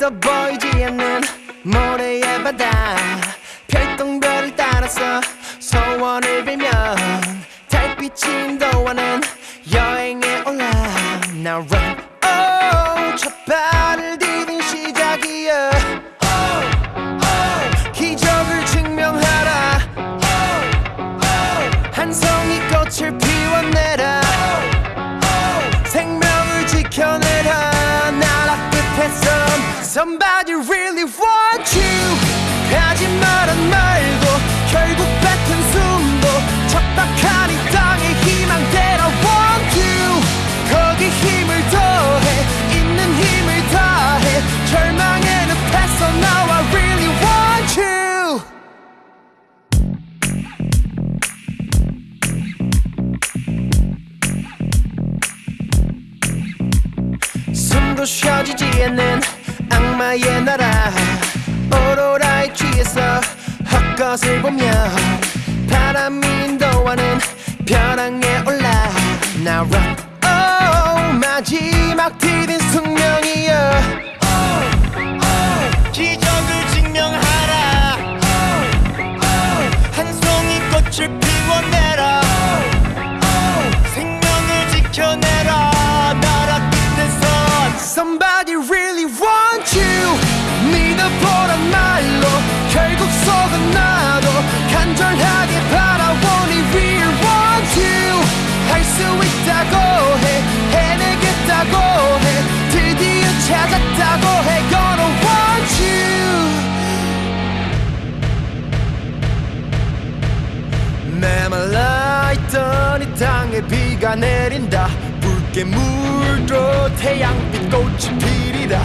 저 보이지 않는 모래의 바다. 별똥별을 따라서 소원을 빌면 달빛이 인도하는 여행에 올라. Now Somebody really want you. 하지 말란 말도 결국 뱉은 숨도 척박한 이 땅의 희망대로 want you. 거기 힘을 더해 있는 힘을 다해. 절망의 늪에서 나와 숨도 쉬어지지 않는 악마의 나라. 오로라에 취해서 헛것을 보며 바람이 인도하는 벼랑에 올라. Now run oh 마지막 디딘 숙명이여. 기적을 증명하라. 한 송이 꽃을 피워내라. 생명을 지켜내라. 나라 속은 나도 간절하게 바라보니 real want you. 할 수 있다고 해 해내겠다고 해 드디어 찾았다고 해 you. 메말라 있던 이 땅에 비가 내린다. 붉게 물도 태양빛 꽃이 피리다